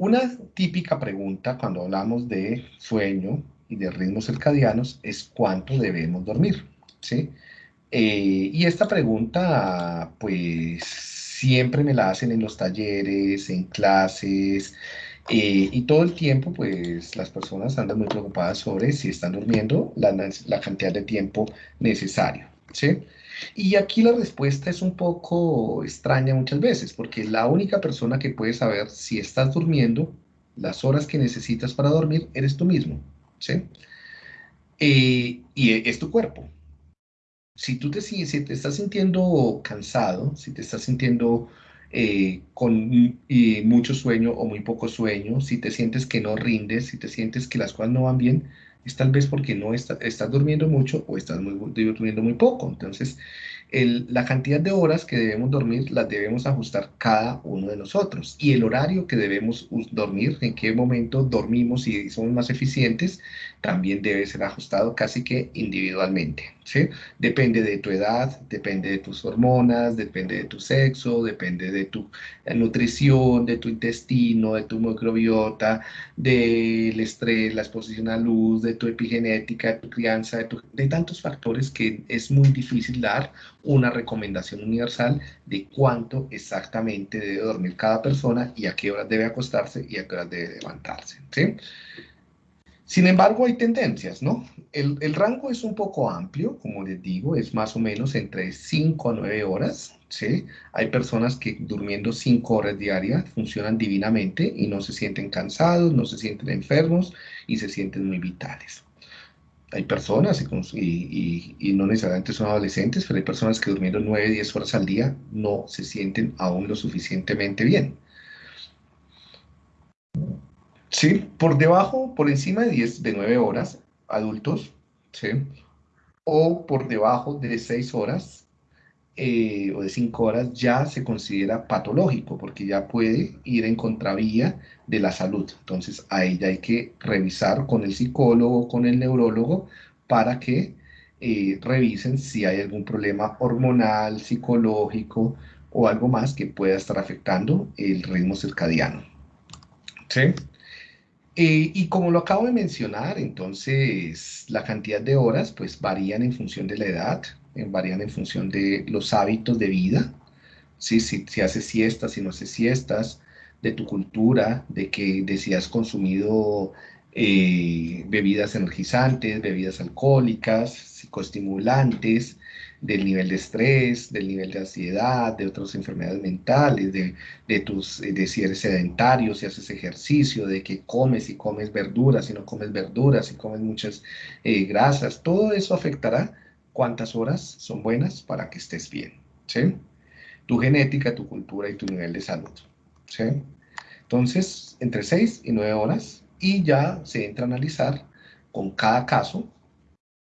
Una típica pregunta cuando hablamos de sueño y de ritmos circadianos es cuánto debemos dormir, ¿sí? Eh, y esta pregunta, pues, siempre me la hacen en los talleres, en clases, eh, y todo el tiempo, pues, las personas andan muy preocupadas sobre si están durmiendo la, la cantidad de tiempo necesario, ¿sí? Y aquí la respuesta es un poco extraña muchas veces, porque la única persona que puede saber si estás durmiendo, las horas que necesitas para dormir, eres tú mismo, ¿sí? Eh, y es tu cuerpo. Si tú te, si te estás sintiendo cansado, si te estás sintiendo eh, con mucho sueño o muy poco sueño, si te sientes que no rindes, si te sientes que las cosas no van bien, es tal vez porque no estás durmiendo mucho o estás durmiendo muy poco. Entonces, la cantidad de horas que debemos dormir las debemos ajustar cada uno de nosotros. Y el horario que debemos dormir, en qué momento dormimos y somos más eficientes, también debe ser ajustado casi que individualmente. ¿sí? Depende de tu edad, depende de tus hormonas, depende de tu sexo, depende de tu eh, nutrición, de tu intestino, de tu microbiota, del estrés, la exposición a luz, de tu epigenética, de tu crianza, de, tantos factores que es muy difícil dar una recomendación universal de cuánto exactamente debe dormir cada persona y a qué horas debe acostarse y a qué horas debe levantarse. ¿sí? Sin embargo, hay tendencias, ¿no? El, el, rango es un poco amplio, como les digo, es más o menos entre 5 a 9 horas, ¿sí? Hay personas que durmiendo 5 horas diarias funcionan divinamente y no se sienten cansados, no se sienten enfermos y se sienten muy vitales hay personas, y, y, no necesariamente son adolescentes, pero hay personas que durmiendo 9, 10 horas al día no se sienten aún lo suficientemente bien. Sí, por debajo, por encima de 10, de 9 horas, adultos, ¿sí? O por debajo de 6 horas, eh, o de 5 horas ya se considera patológico porque ya puede ir en contravía de la salud. Entonces ahí ya hay que revisar con el psicólogo, con el neurólogo para que eh, revisen si hay algún problema hormonal, psicológico o algo más que pueda estar afectando el ritmo circadiano. ¿Sí? Eh, y como lo acabo de mencionar, entonces la cantidad de horas pues varían en función de la edad, varían en función de los hábitos de vida, ¿sí? si, si haces siestas, si no haces siestas, de tu cultura, de que de si has consumido eh, bebidas energizantes, bebidas alcohólicas, psicoestimulantes, del nivel de estrés, del nivel de ansiedad, de otras enfermedades mentales, de, de, tus, de si eres sedentario, si haces ejercicio, de que comes y comes verduras, si no comes verduras, si comes muchas eh, grasas, todo eso afectará cuántas horas son buenas para que estés bien, ¿sí? Tu genética, tu cultura y tu nivel de salud, ¿sí? Entonces, entre 6 y 9 horas y ya se entra a analizar con cada caso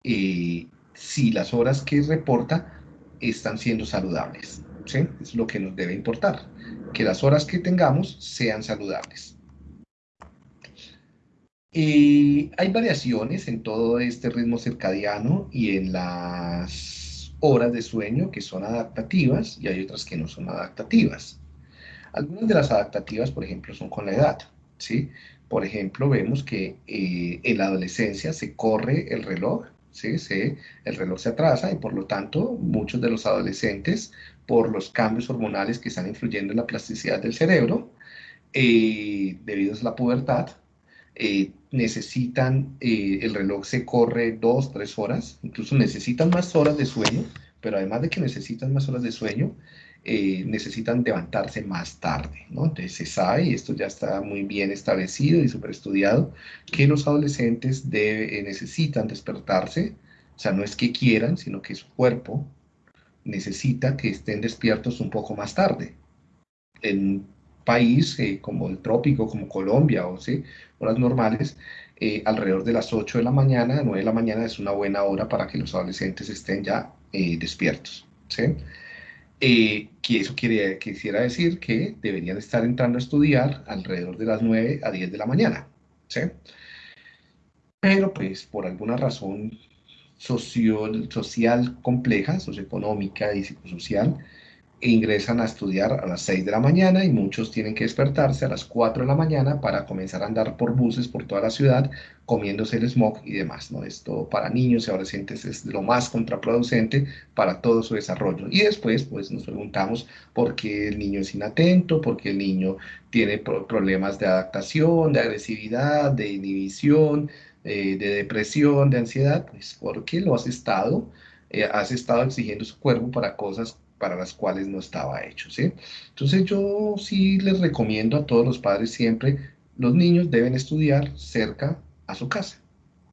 eh, si las horas que reporta están siendo saludables, ¿sí? Es lo que nos debe importar, que las horas que tengamos sean saludables. Y hay variaciones en todo este ritmo circadiano y en las horas de sueño que son adaptativas y hay otras que no son adaptativas. Algunas de las adaptativas, por ejemplo, son con la edad. ¿sí? Por ejemplo, vemos que eh, en la adolescencia se corre el reloj, ¿sí? Se, el reloj se atrasa y por lo tanto muchos de los adolescentes, por los cambios hormonales que están influyendo en la plasticidad del cerebro, eh, debido a la pubertad, eh, necesitan, eh, el reloj se corre dos, tres horas, incluso necesitan más horas de sueño, pero además de que necesitan más horas de sueño, eh, necesitan levantarse más tarde, ¿no? Entonces se sabe, y esto ya está muy bien establecido y súper estudiado, que los adolescentes debe, necesitan despertarse, o sea, no es que quieran, sino que su cuerpo necesita que estén despiertos un poco más tarde. En país eh, como el trópico, como Colombia, o ¿sí? horas normales, eh, alrededor de las 8 de la mañana, 9 de la mañana es una buena hora para que los adolescentes estén ya eh, despiertos. ¿sí? Que eso quisiera decir que deberían estar entrando a estudiar alrededor de las 9 a 10 de la mañana. ¿sí? Pero pues por alguna razón social compleja, socioeconómica y psicosocial, ingresan a estudiar a las 6 de la mañana y muchos tienen que despertarse a las 4 de la mañana para comenzar a andar por buses por toda la ciudad comiéndose el smog y demás. ¿no? Esto para niños y adolescentes es lo más contraproducente para todo su desarrollo. Y después pues nos preguntamos por qué el niño es inatento, por qué el niño tiene problemas de adaptación, de agresividad, de inhibición, eh, de depresión, de ansiedad, pues porque lo has estado, eh, has estado exigiendo su cuerpo para cosas para las cuales no estaba hecho, ¿sí? Entonces yo sí les recomiendo a todos los padres siempre, los niños deben estudiar cerca a su casa,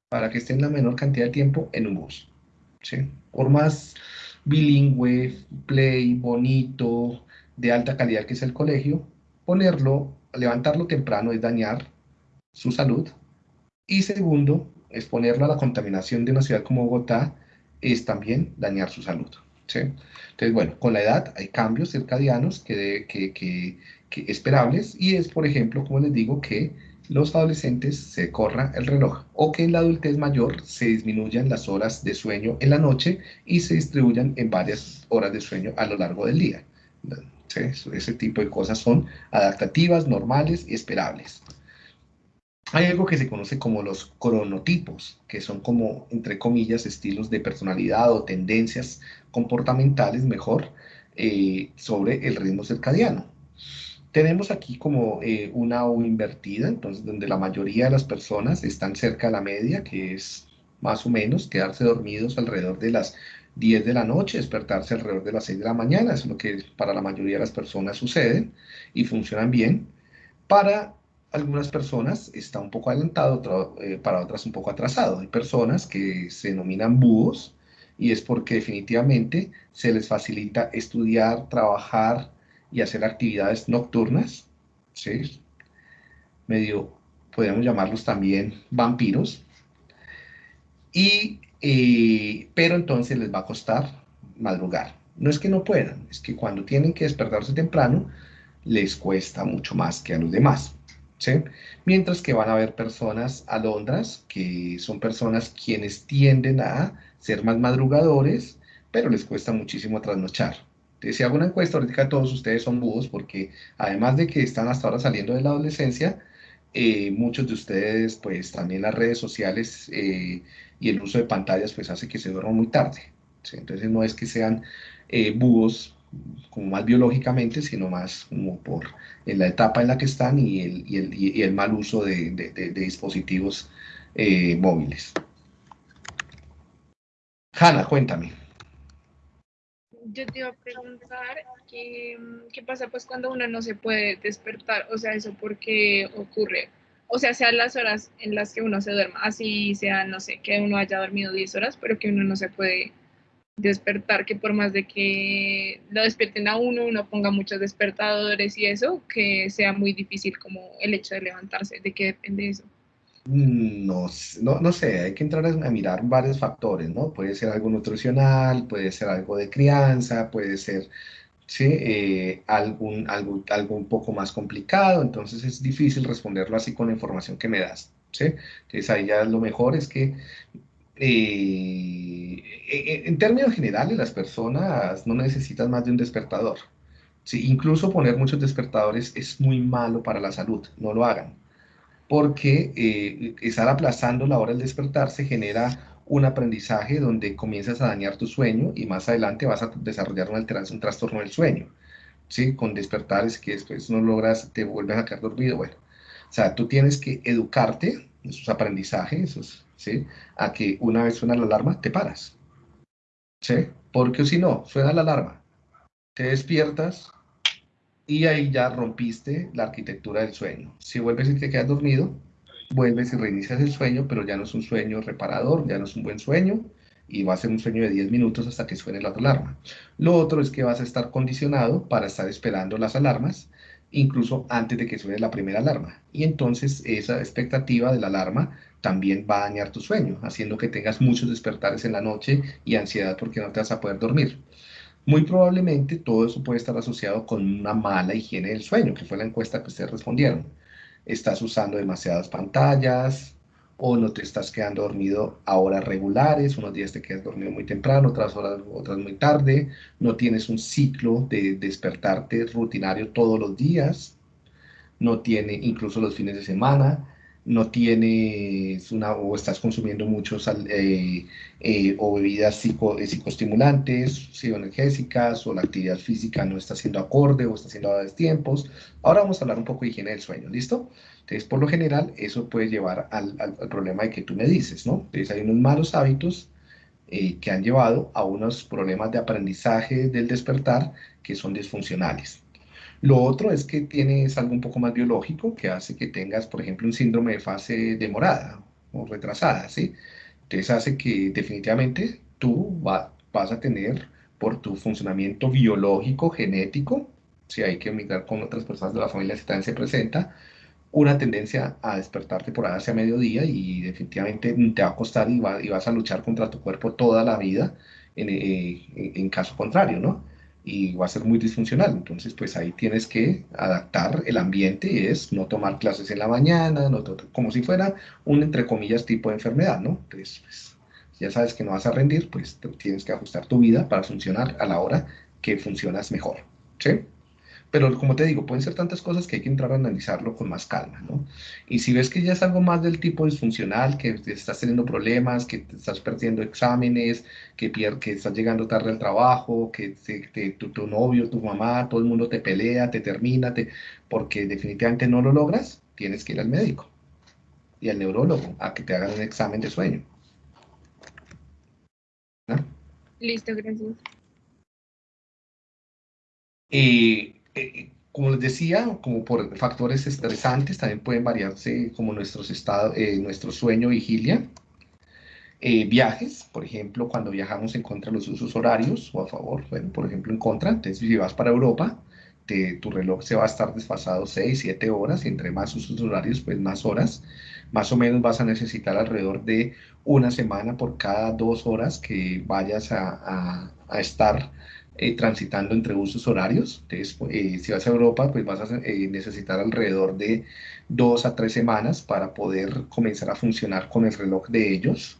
para que estén la menor cantidad de tiempo en un bus, ¿sí? Por más bilingüe, play, bonito, de alta calidad que es el colegio, ponerlo, levantarlo temprano es dañar su salud. Y segundo, exponerlo a la contaminación de una ciudad como Bogotá es también dañar su salud. Entonces, bueno, con la edad hay cambios circadianos que, que, esperables y es, por ejemplo, como les digo, que los adolescentes se corra el reloj o que en la adultez mayor se disminuyan las horas de sueño en la noche y se distribuyan en varias horas de sueño a lo largo del día. Ese tipo de cosas son adaptativas, normales y esperables. Hay algo que se conoce como los cronotipos, que son como, entre comillas, estilos de personalidad o tendencias comportamentales, mejor, eh, sobre el ritmo circadiano. Tenemos aquí como eh, una O invertida, entonces donde la mayoría de las personas están cerca de la media, que es más o menos quedarse dormidos alrededor de las 10 de la noche, despertarse alrededor de las 6 de la mañana, es lo que para la mayoría de las personas sucede y funcionan bien. Para algunas personas está un poco adelantado, eh, para otras un poco atrasado. Hay personas que se denominan búhos y es porque definitivamente se les facilita estudiar, trabajar y hacer actividades nocturnas, ¿sí? medio, podemos llamarlos también vampiros, y, eh, pero entonces les va a costar madrugar. No es que no puedan, es que cuando tienen que despertarse temprano, les cuesta mucho más que a los demás. Mientras que van a haber personas alondras, que son personas quienes tienden a ser más madrugadores, pero les cuesta muchísimo trasnochar. Entonces, si hago una encuesta, ahorita todos ustedes son búhos, porque además de que están hasta ahora saliendo de la adolescencia, eh, muchos de ustedes, pues también las redes sociales eh, y el uso de pantallas, pues hace que se duerman muy tarde. Entonces, no es que sean eh, búhos como más biológicamente, sino más como por en la etapa en la que están y el, y el, y el mal uso de, de, dispositivos eh, móviles. Hanna, cuéntame. Yo te iba a preguntar qué, qué pasa pues cuando uno no se puede despertar, o sea, eso por qué ocurre, o sea, sean las horas en las que uno se duerma, así sea, no sé, que uno haya dormido 10 horas, pero que uno no se puede despertar, que por más de que lo despierten a uno, uno ponga muchos despertadores y eso, que sea muy difícil como el hecho de levantarse, ¿de qué depende eso? Mm, no, no, no sé, hay que entrar a mirar varios factores, ¿no? Puede ser algo nutricional, puede ser algo de crianza, puede ser ¿sí? Eh, algún, algo, algo un poco más complicado, entonces es difícil responderlo así con la información que me das. ¿sí? Entonces ahí ya lo mejor es que eh, en términos generales, las personas no necesitan más de un despertador. Sí, incluso poner muchos despertadores es muy malo para la salud, no lo hagan. Porque eh, estar aplazando la hora del despertarse genera un aprendizaje donde comienzas a dañar tu sueño y más adelante vas a desarrollar un, un trastorno del sueño. ¿sí? Con despertares que después no logras, te vuelves a quedar dormido. Bueno, o sea, tú tienes que educarte, esos aprendizajes, esos ¿sí? A que una vez suena la alarma, te paras, ¿sí? Porque si no, suena la alarma, te despiertas y ahí ya rompiste la arquitectura del sueño. Si vuelves y te quedas dormido, vuelves y reinicias el sueño, pero ya no es un sueño reparador, ya no es un buen sueño, y va a ser un sueño de 10 minutos hasta que suene la alarma. Lo otro es que vas a estar condicionado para estar esperando las alarmas, incluso antes de que suene la primera alarma. Y entonces esa expectativa de la alarma también va a dañar tu sueño, haciendo que tengas muchos despertares en la noche y ansiedad porque no te vas a poder dormir. Muy probablemente todo eso puede estar asociado con una mala higiene del sueño, que fue la encuesta que ustedes respondieron. Estás usando demasiadas pantallas o no te estás quedando dormido a horas regulares, unos días te quedas dormido muy temprano, otras horas, otras muy tarde, no tienes un ciclo de despertarte rutinario todos los días, no tiene incluso los fines de semana, no tienes una, o estás consumiendo muchos eh, eh, o bebidas eh, psicoestimulantes, psicoenergésicas, o la actividad física no está siendo acorde o está siendo a tiempos. Ahora vamos a hablar un poco de higiene del sueño, ¿listo? Entonces, por lo general, eso puede llevar al, al, problema de que tú me dices, ¿no? Entonces, hay unos malos hábitos que han llevado a unos problemas de aprendizaje del despertar que son disfuncionales. Lo otro es que tienes algo un poco más biológico que hace que tengas, por ejemplo, un síndrome de fase demorada o retrasada, ¿sí? Entonces hace que definitivamente tú vas a tener por tu funcionamiento biológico, genético, si hay que migrar con otras personas de la familia si también se presenta, una tendencia a despertarte por hacia mediodía y definitivamente te va a costar y, vas a luchar contra tu cuerpo toda la vida en, eh, en caso contrario, ¿no? Y va a ser muy disfuncional. Entonces, pues ahí tienes que adaptar el ambiente, es no tomar clases en la mañana, no como si fuera un, entre comillas, tipo de enfermedad, ¿no? Entonces, pues, ya sabes que no vas a rendir, pues tienes que ajustar tu vida para funcionar a la hora que funcionas mejor, ¿sí? Pero como te digo, pueden ser tantas cosas que hay que entrar a analizarlo con más calma, ¿no? Y si ves que ya es algo más del tipo disfuncional, que estás teniendo problemas, que te estás perdiendo exámenes, que, que estás llegando tarde al trabajo, que tu, novio, tu mamá, todo el mundo te pelea, te termina, te, porque definitivamente no lo logras, tienes que ir al médico y al neurólogo a que te hagan un examen de sueño. Listo, gracias. Y eh, como les decía, como por factores estresantes, también pueden variarse como nuestros estados, eh, nuestro sueño, vigilia. Eh, viajes, por ejemplo, cuando viajamos en contra de los usos horarios o a favor, bueno, por ejemplo, en contra, entonces si vas para Europa, tu reloj se va a estar desfasado 6, 7 horas, y entre más usos horarios, pues más horas. Más o menos vas a necesitar alrededor de una semana por cada dos horas que vayas a, a, a estar eh, transitando entre usos horarios. Entonces, eh, si vas a Europa, pues vas a eh, necesitar alrededor de dos a tres semanas para poder comenzar a funcionar con el reloj de ellos.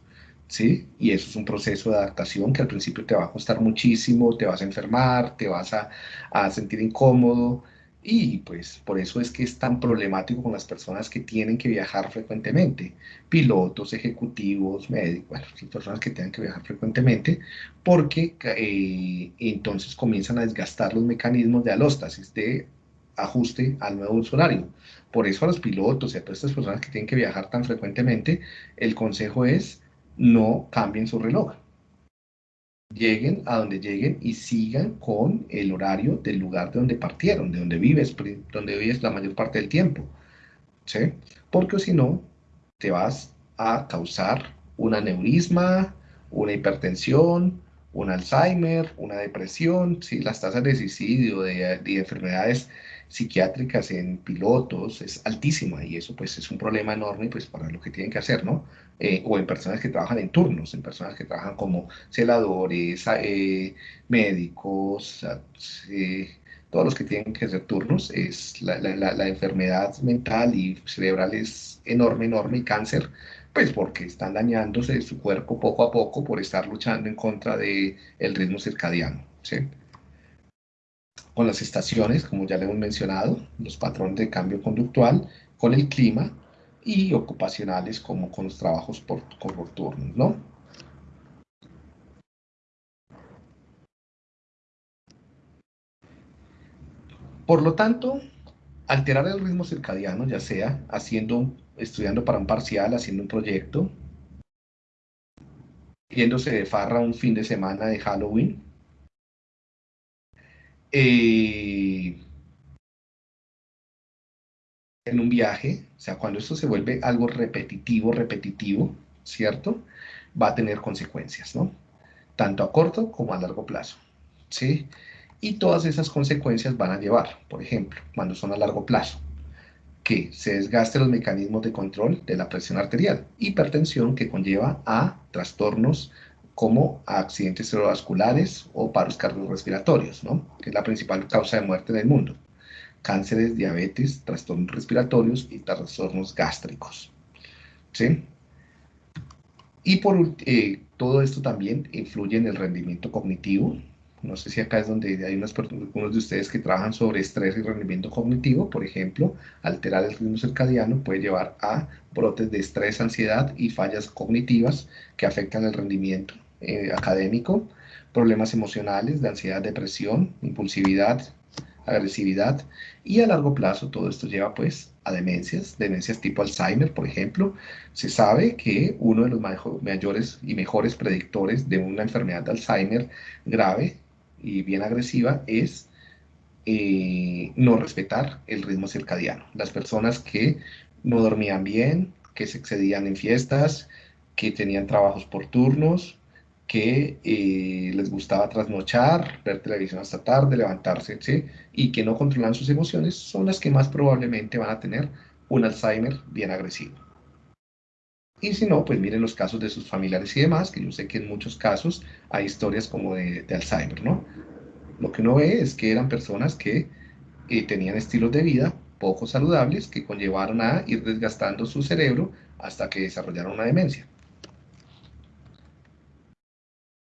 ¿Sí? Y eso es un proceso de adaptación que al principio te va a costar muchísimo, te vas a enfermar, te vas a, a sentir incómodo, y pues por eso es que es tan problemático con las personas que tienen que viajar frecuentemente, pilotos, ejecutivos, médicos, bueno, personas que tengan que viajar frecuentemente, porque eh, entonces comienzan a desgastar los mecanismos de alóstasis, de ajuste al nuevo usuario. Por eso a los pilotos y a todas estas personas que tienen que viajar tan frecuentemente, el consejo es no cambien su reloj lleguen a donde lleguen y sigan con el horario del lugar de donde partieron, de donde vives, donde vives la mayor parte del tiempo. ¿sí? Porque si no, te vas a causar un aneurisma, una hipertensión, un Alzheimer, una depresión, ¿sí? las tasas de suicidio, de, de enfermedades psiquiátricas en pilotos es altísima y eso pues es un problema enorme pues para lo que tienen que hacer, ¿no? Eh, o en personas que trabajan en turnos, en personas que trabajan como celadores, eh, médicos, eh, todos los que tienen que hacer turnos, es la, la, la, enfermedad mental y cerebral es enorme, enorme y cáncer, pues porque están dañándose su cuerpo poco a poco por estar luchando en contra del el ritmo circadiano, ¿sí? Con las estaciones, como ya le hemos mencionado, los patrones de cambio conductual, con el clima y ocupacionales como con los trabajos por, por turnos, ¿no? Por lo tanto, alterar el ritmo circadiano, ya sea haciendo, estudiando para un parcial, haciendo un proyecto, yéndose de farra un fin de semana de Halloween, eh, en un viaje, o sea, cuando esto se vuelve algo repetitivo, repetitivo, ¿cierto? Va a tener consecuencias, ¿no? Tanto a corto como a largo plazo, ¿sí? Y todas esas consecuencias van a llevar, por ejemplo, cuando son a largo plazo, que se desgaste los mecanismos de control de la presión arterial, hipertensión que conlleva a trastornos como accidentes cerebrovasculares o paros cardiorrespiratorios, ¿no? que es la principal causa de muerte en el mundo. Cánceres, diabetes, trastornos respiratorios y trastornos gástricos. ¿sí? Y por eh, todo esto también influye en el rendimiento cognitivo. No sé si acá es donde hay unos, algunos de ustedes que trabajan sobre estrés y rendimiento cognitivo. Por ejemplo, alterar el ritmo circadiano puede llevar a brotes de estrés, ansiedad y fallas cognitivas que afectan el rendimiento eh, académico, problemas emocionales de ansiedad, depresión, impulsividad, agresividad y a largo plazo todo esto lleva pues a demencias, demencias tipo Alzheimer, por ejemplo. Se sabe que uno de los mayores y mejores predictores de una enfermedad de Alzheimer grave y bien agresiva es eh, no respetar el ritmo circadiano. Las personas que no dormían bien, que se excedían en fiestas, que tenían trabajos por turnos, que eh, les gustaba trasnochar, ver televisión hasta tarde, levantarse, ¿sí? y que no controlan sus emociones, son las que más probablemente van a tener un Alzheimer bien agresivo. Y si no, pues miren los casos de sus familiares y demás, que yo sé que en muchos casos hay historias como de, Alzheimer, ¿no? Lo que uno ve es que eran personas que eh, tenían estilos de vida poco saludables que conllevaron a ir desgastando su cerebro hasta que desarrollaron una demencia.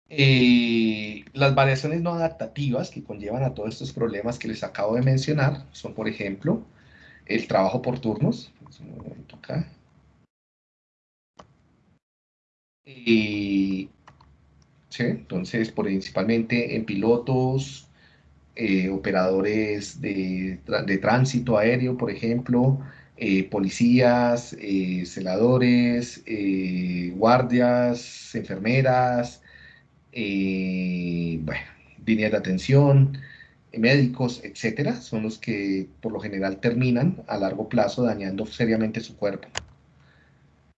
Eh, las variaciones no adaptativas que conllevan a todos estos problemas que les acabo de mencionar son, por ejemplo, el trabajo por turnos. Eh, entonces, principalmente en pilotos, eh, operadores de, tránsito aéreo, por ejemplo, policías, celadores, guardias, enfermeras, eh, bueno, líneas de atención, médicos, etcétera, son los que por lo general terminan a largo plazo dañando seriamente su cuerpo.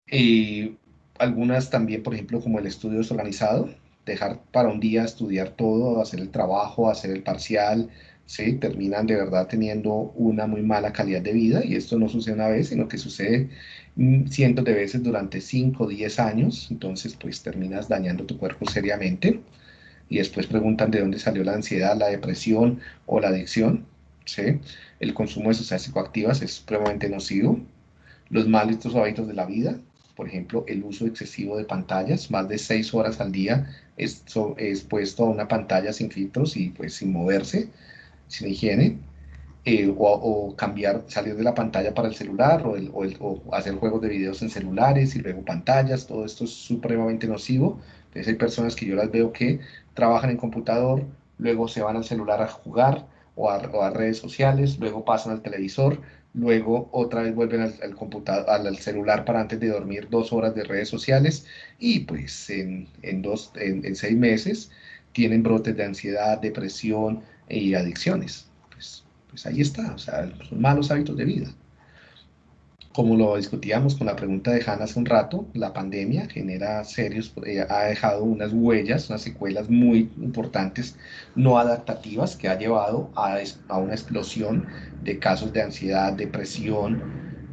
Eh, algunas también, por ejemplo, como el estudio desorganizado, dejar para un día estudiar todo, hacer el trabajo, hacer el parcial, ¿sí? terminan de verdad teniendo una muy mala calidad de vida y esto no sucede una vez, sino que sucede mm, cientos de veces durante 5 o 10 años, entonces pues terminas dañando tu cuerpo seriamente y después preguntan de dónde salió la ansiedad, la depresión o la adicción. ¿sí? El consumo de sustancias psicoactivas es supremamente nocivo. Los malos hábitos de la vida, por ejemplo, el uso excesivo de pantallas, más de 6 horas al día es, es puesto a una pantalla sin filtros y pues sin moverse, sin higiene. Eh, o, cambiar, salir de la pantalla para el celular o, o, hacer juegos de videos en celulares y luego pantallas, todo esto es supremamente nocivo. Entonces hay personas que yo las veo que trabajan en computador, luego se van al celular a jugar o a, redes sociales, luego pasan al televisor, luego otra vez vuelven al, computador, al, celular para antes de dormir dos horas de redes sociales y pues en, dos, en, seis meses tienen brotes de ansiedad, depresión y adicciones. Pues, pues ahí está, o sea, son malos hábitos de vida como lo discutíamos con la pregunta de Hannah hace un rato, la pandemia genera serios, eh, ha dejado unas huellas, unas secuelas muy importantes, no adaptativas, que ha llevado a, a una explosión de casos de ansiedad, depresión,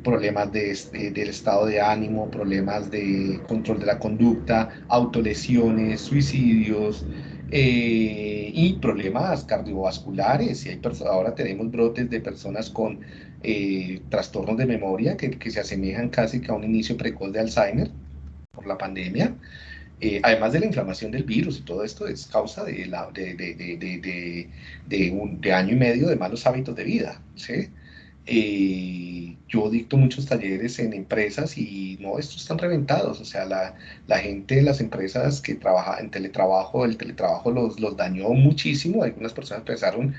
problemas de, este, del estado de ánimo, problemas de control de la conducta, autolesiones, suicidios, eh, y problemas cardiovasculares. Y hay ahora tenemos brotes de personas con eh, trastornos de memoria que, que, se asemejan casi que a un inicio precoz de Alzheimer por la pandemia. Eh, además de la inflamación del virus y todo esto es causa de, la, de, de, un, de año y medio de malos hábitos de vida. ¿sí? Eh, yo dicto muchos talleres en empresas y no, estos están reventados, o sea, la, la gente las empresas que trabaja en teletrabajo, el teletrabajo los, los dañó muchísimo, algunas personas pensaron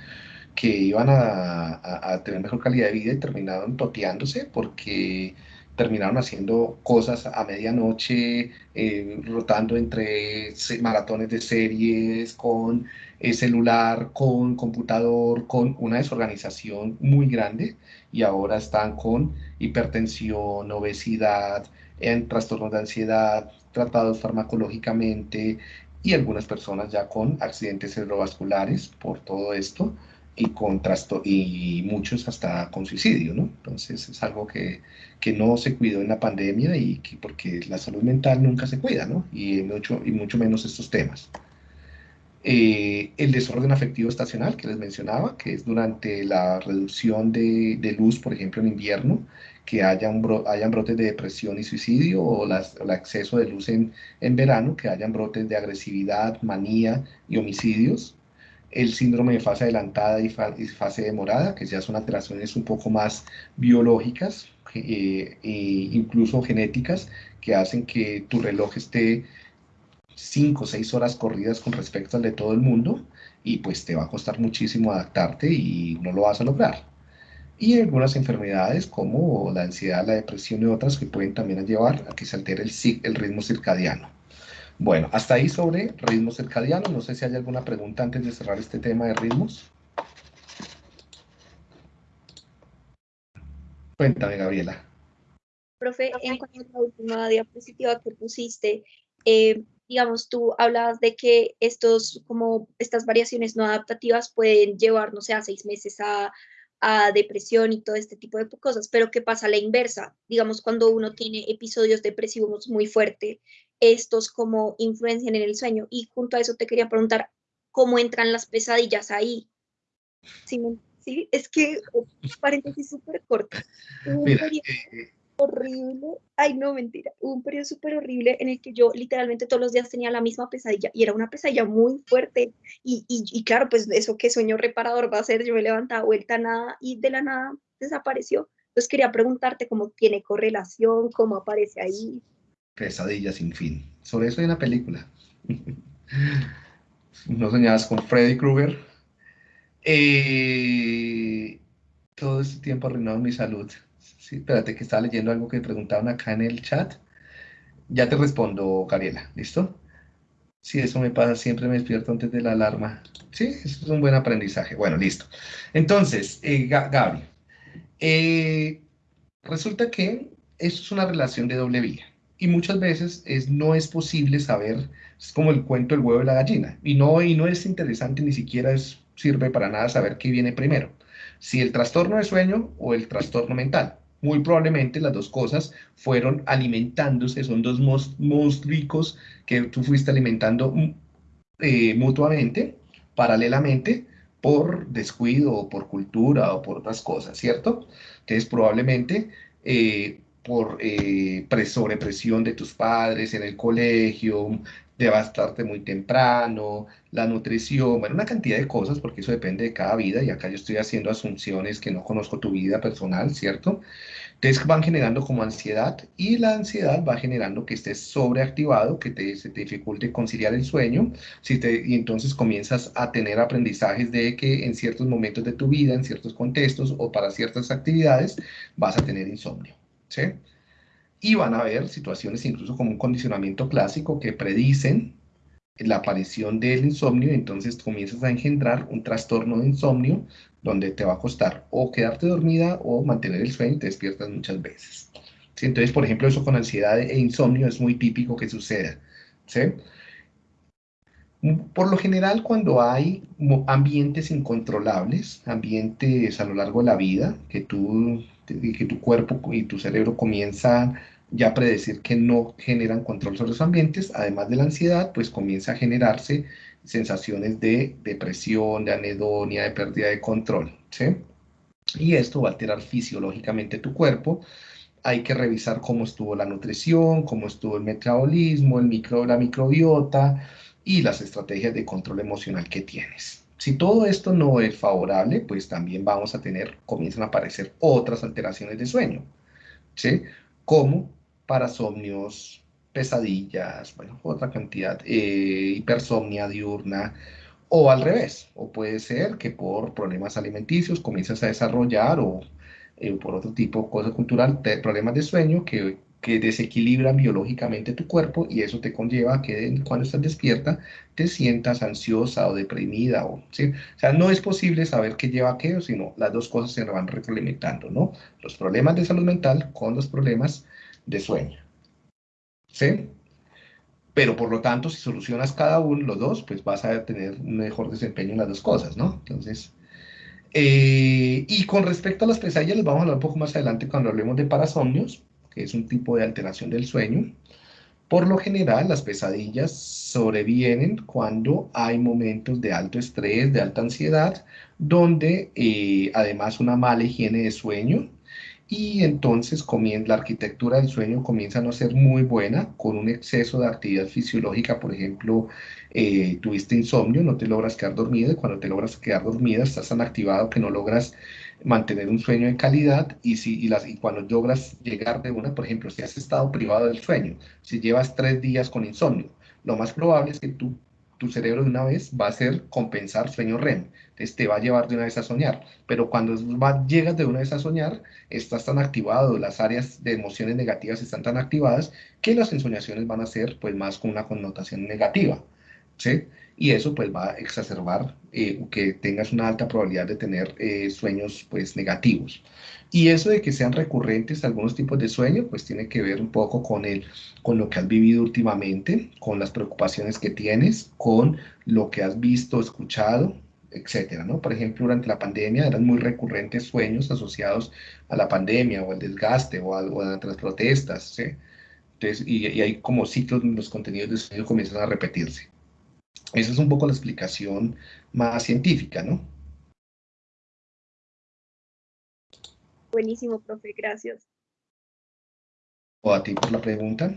que iban a, a, tener mejor calidad de vida y terminaron toteándose porque terminaron haciendo cosas a medianoche, eh, rotando entre maratones de series, con eh, celular, con computador, con una desorganización muy grande y ahora están con hipertensión, obesidad, en trastornos de ansiedad, tratados farmacológicamente y algunas personas ya con accidentes cerebrovasculares por todo esto y, con y muchos hasta con suicidio, ¿no? Entonces es algo que, que, no se cuidó en la pandemia y que, porque la salud mental nunca se cuida, ¿no? Y mucho, y mucho menos estos temas. Eh, el desorden afectivo estacional que les mencionaba, que es durante la reducción de, luz, por ejemplo, en invierno, que hayan, hayan brotes de depresión y suicidio, o el acceso de luz en, en verano, que hayan brotes de agresividad, manía y homicidios el síndrome de fase adelantada y, fase demorada, que ya son alteraciones un poco más biológicas e incluso genéticas, que hacen que tu reloj esté 5 o 6 horas corridas con respecto al de todo el mundo y pues te va a costar muchísimo adaptarte y no lo vas a lograr. Y algunas enfermedades como la ansiedad, la depresión y otras que pueden también llevar a que se altere el, el ritmo circadiano. Bueno, hasta ahí sobre ritmos circadianos. No sé si hay alguna pregunta antes de cerrar este tema de ritmos. Cuéntame, Gabriela. Profe, en cuanto a la última diapositiva que pusiste, eh, digamos, tú hablabas de que estos, como estas variaciones no adaptativas pueden llevar, no sé, a seis meses a, a depresión y todo este tipo de cosas, pero ¿qué pasa a la inversa? Digamos, cuando uno tiene episodios depresivos muy fuertes, estos como influencian en el sueño. Y junto a eso te quería preguntar, ¿cómo entran las pesadillas ahí? Sí, sí es que, paréntesis súper corto. Eh. Horrible, ay no, mentira, un periodo súper horrible en el que yo literalmente todos los días tenía la misma pesadilla y era una pesadilla muy fuerte. Y, y, y claro, pues eso qué sueño reparador va a ser, yo me levantaba vuelta nada y de la nada desapareció. Entonces quería preguntarte cómo tiene correlación, cómo aparece ahí. Pesadilla sin fin. Sobre eso hay una película. no soñabas con Freddy Krueger. Eh, todo este tiempo arruinado mi salud. Sí, espérate que estaba leyendo algo que preguntaban acá en el chat. Ya te respondo, Gabriela, ¿listo? Sí, eso me pasa, siempre me despierto antes de la alarma. Sí, eso es un buen aprendizaje. Bueno, listo. Entonces, eh, eh, resulta que esto es una relación de doble vía y muchas veces es, no es posible saber, es como el cuento del huevo de la gallina, y no, y no es interesante, ni siquiera es, sirve para nada saber qué viene primero, si el trastorno de sueño o el trastorno mental. Muy probablemente las dos cosas fueron alimentándose, son dos monstruos que tú fuiste alimentando mm, eh, mutuamente, paralelamente, por descuido o por cultura o por otras cosas, ¿cierto? Entonces probablemente eh, por eh, sobrepresión de tus padres en el colegio, devastarte muy temprano, la nutrición, bueno, una cantidad de cosas, porque eso depende de cada vida, y acá yo estoy haciendo asunciones que no conozco tu vida personal, ¿cierto? Entonces van generando como ansiedad, y la ansiedad va generando que estés sobreactivado, que te, se te dificulte conciliar el sueño, si te, y entonces comienzas a tener aprendizajes de que en ciertos momentos de tu vida, en ciertos contextos o para ciertas actividades, vas a tener insomnio. ¿sí? Y van a haber situaciones incluso como un condicionamiento clásico que predicen la aparición del insomnio, entonces comienzas a engendrar un trastorno de insomnio donde te va a costar o quedarte dormida o mantener el sueño y te despiertas muchas veces. ¿sí? Entonces, por ejemplo, eso con ansiedad e insomnio es muy típico que suceda. ¿sí? Por lo general, cuando hay ambientes incontrolables, ambientes a lo largo de la vida, que tú que tu cuerpo y tu cerebro comienzan ya predecir que no generan control sobre los ambientes, además de la ansiedad, pues comienza a generarse sensaciones de depresión, de anedonia, de pérdida de control, ¿sí? Y esto va a alterar fisiológicamente tu cuerpo. Hay que revisar cómo estuvo la nutrición, cómo estuvo el metabolismo, el micro, la microbiota y las estrategias de control emocional que tienes. Si todo esto no es favorable, pues también vamos a tener, comienzan a aparecer otras alteraciones de sueño, ¿sí? Como parasomnios, pesadillas, bueno, otra cantidad, eh, hipersomnia diurna, o al revés, o puede ser que por problemas alimenticios comiences a desarrollar o eh, por otro tipo de cosa cultural, problemas de sueño que que desequilibran biológicamente tu cuerpo y eso te conlleva a que cuando estás despierta te sientas ansiosa o deprimida. O, ¿sí? o sea, no es posible saber qué lleva a qué, sino las dos cosas se van retroalimentando, ¿no? Los problemas de salud mental con los problemas de sueño. ¿Sí? Pero por lo tanto, si solucionas cada uno, los dos, pues vas a tener mejor desempeño en las dos cosas, ¿no? Entonces, eh, y con respecto a las pesadillas, les vamos a hablar un poco más adelante cuando hablemos de parasomnios que es un tipo de alteración del sueño. Por lo general, las pesadillas sobrevienen cuando hay momentos de alto estrés, de alta ansiedad, donde eh, además una mala higiene de sueño y entonces la arquitectura del sueño comienza a no ser muy buena con un exceso de actividad fisiológica, por ejemplo, eh, tuviste insomnio, no te logras quedar dormida y cuando te logras quedar dormida estás tan activado que no logras mantener un sueño de calidad y, si, y, las, y cuando logras llegar de una, por ejemplo, si has estado privado del sueño, si llevas tres días con insomnio, lo más probable es que tú tu cerebro de una vez va a hacer compensar sueño REM. Entonces te va a llevar de una vez a soñar. Pero cuando llegas de una vez a soñar, estás tan activado, las áreas de emociones negativas están tan activadas que las ensoñaciones van a ser pues más con una connotación negativa. ¿sí? Y eso pues va a exacerbar eh, que tengas una alta probabilidad de tener eh, sueños pues negativos. Y eso de que sean recurrentes algunos tipos de sueño, pues tiene que ver un poco con, el, con lo que has vivido últimamente, con las preocupaciones que tienes, con lo que has visto, escuchado, etcétera, ¿no? Por ejemplo, durante la pandemia eran muy recurrentes sueños asociados a la pandemia o al desgaste o, a, durante las protestas, ¿sí? Entonces, y, y, hay como ciclos donde los contenidos de sueño comienzan a repetirse. Esa es un poco la explicación más científica, ¿no? Buenísimo, profe, gracias. O a ti por la pregunta.